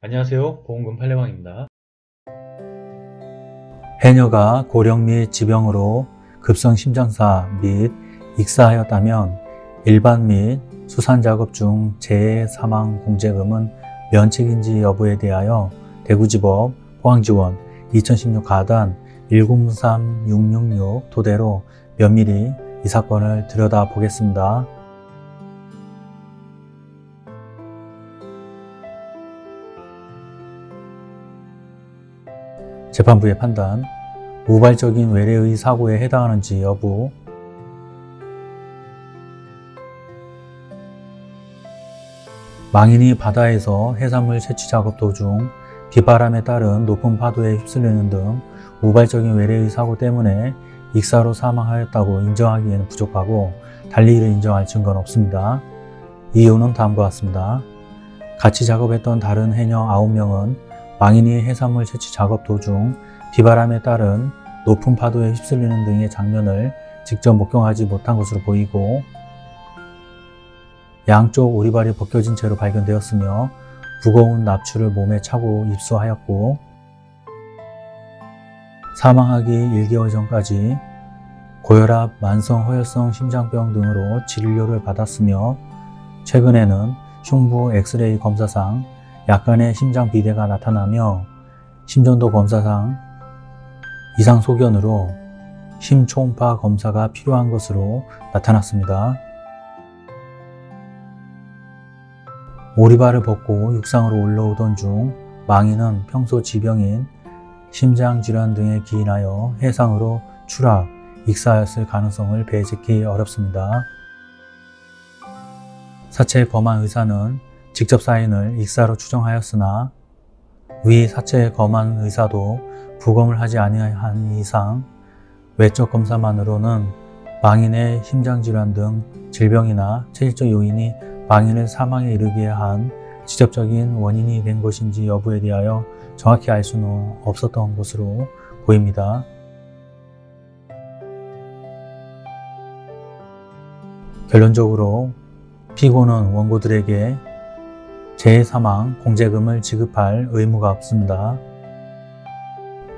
안녕하세요 보험금 팔례방입니다 해녀가 고령 및 지병으로 급성 심장사 및 익사하였다면 일반 및 수산작업 중 재해 사망 공제금은 면책인지 여부에 대하여 대구지법 포항지원 2016 가단 103666 토대로 면밀히 이 사건을 들여다보겠습니다. 재판부의 판단, 우발적인 외래의 사고에 해당하는지 여부, 망인이 바다에서 해산물 채취 작업 도중 비바람에 따른 높은 파도에 휩쓸리는 등 우발적인 외래의 사고 때문에 익사로 사망하였다고 인정하기에는 부족하고 달리 이를 인정할 증거는 없습니다. 이유는 다음과 같습니다. 같이 작업했던 다른 해녀 9명은 망인이 해산물 채취 작업 도중 비바람에 따른 높은 파도에 휩쓸리는 등의 장면을 직접 목격하지 못한 것으로 보이고 양쪽 오리발이 벗겨진 채로 발견되었으며 무거운 납추를 몸에 차고 입수하였고 사망하기 1개월 전까지 고혈압, 만성 허혈성 심장병 등으로 진료를 받았으며 최근에는 흉부 엑스레이 검사상 약간의 심장 비대가 나타나며 심전도 검사상 이상 소견으로 심초음파 검사가 필요한 것으로 나타났습니다. 오리발을 벗고 육상으로 올라오던 중 망인은 평소 지병인 심장질환 등에 기인하여 해상으로 추락, 익사하였을 가능성을 배제하기 어렵습니다. 사체 검안 의사는 직접 사인을 익사로 추정하였으나 위 사체 검안 의사도 부검을 하지 아니한 이상 외적 검사만으로는 망인의 심장질환 등 질병이나 체질적 요인이 망인을 사망에 이르게 한 직접적인 원인이 된 것인지 여부에 대하여 정확히 알 수는 없었던 것으로 보입니다. 결론적으로 피고는 원고들에게 재해사망 공제금을 지급할 의무가 없습니다.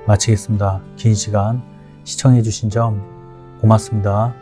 마치겠습니다. 긴 시간 시청해 주신 점 고맙습니다.